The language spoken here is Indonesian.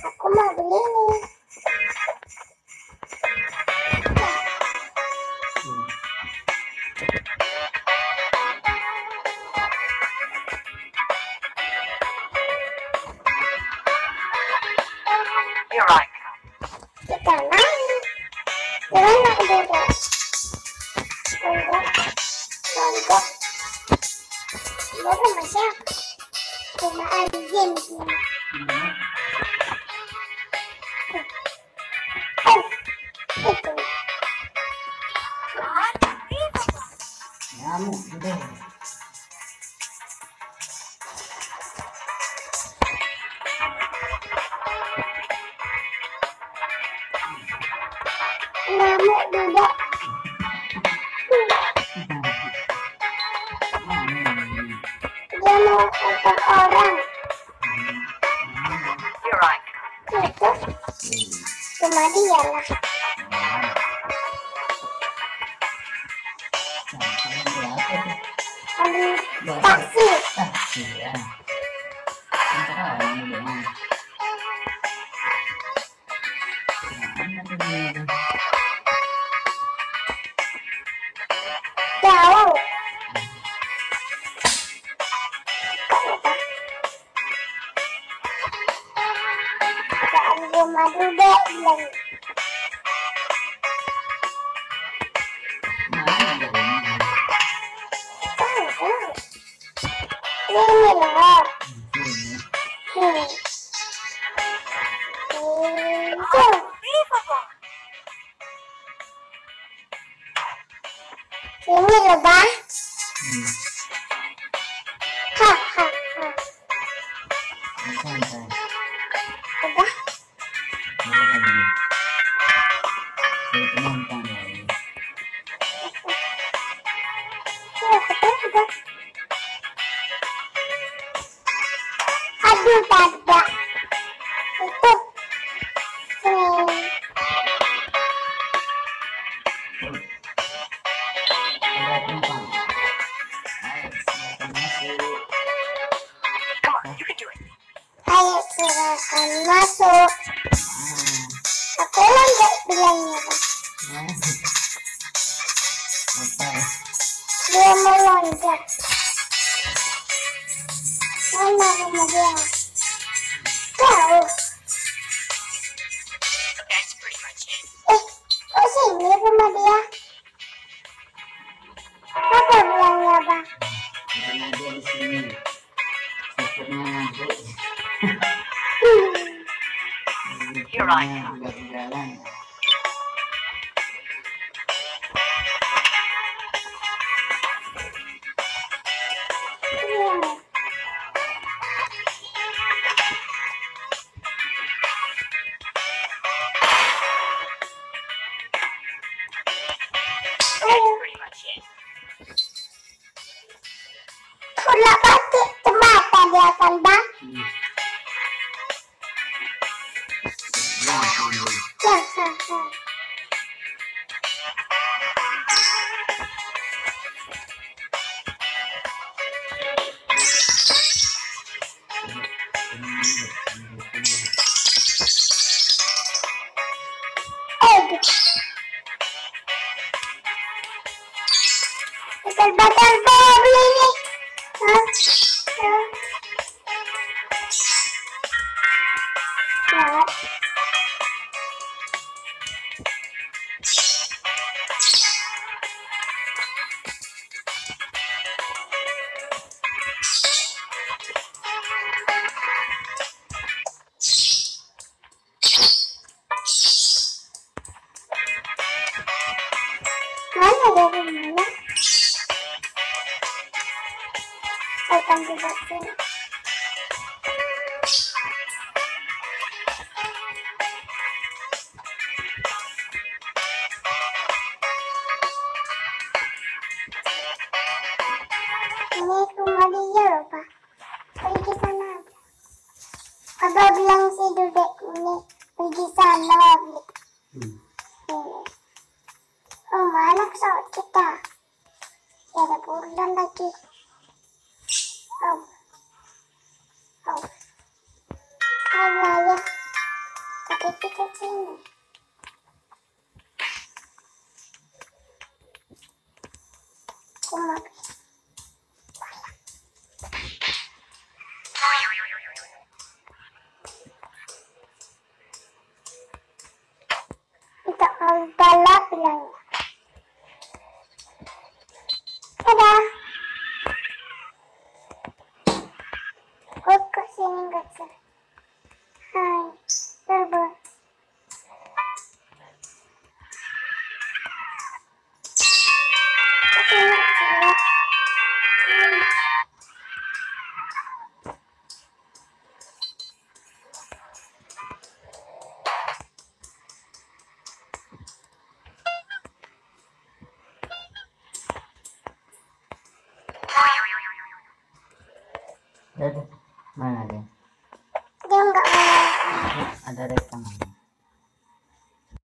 Aku mau beli nih. Here I come. Kita main. Gimana udah? Tonggok. Tonggok. Gue sama siapa? Sama alien semua. Oh, Dia mau orang. Come. Itu cuma dia lah. Ambil taksi. Jauh. Jangan rumah duduk bilang. Tahu, Ini loh. Hmm. Ayo, silakan masuk. Aku loncat bilangnya. Dia mau loncat. Mana rumah dia? Jauh. Eh, kok sini rumah dia? It. pula batik dia kan, Eh, betul-betul beli nih. Mana dari mana? Akan sini. Ini rumah dia Pak. Pergi sana. Abah bilang si Dudek ini pergi sana. Ini. Oh, mana pesawat kita? Ya, ada bulan lagi. Oh. Oh. Allah ya. Tapi kita sini. Cuma Tidak membalas lagi. Udah, mana dia? Dia nggak. Ada rekaman.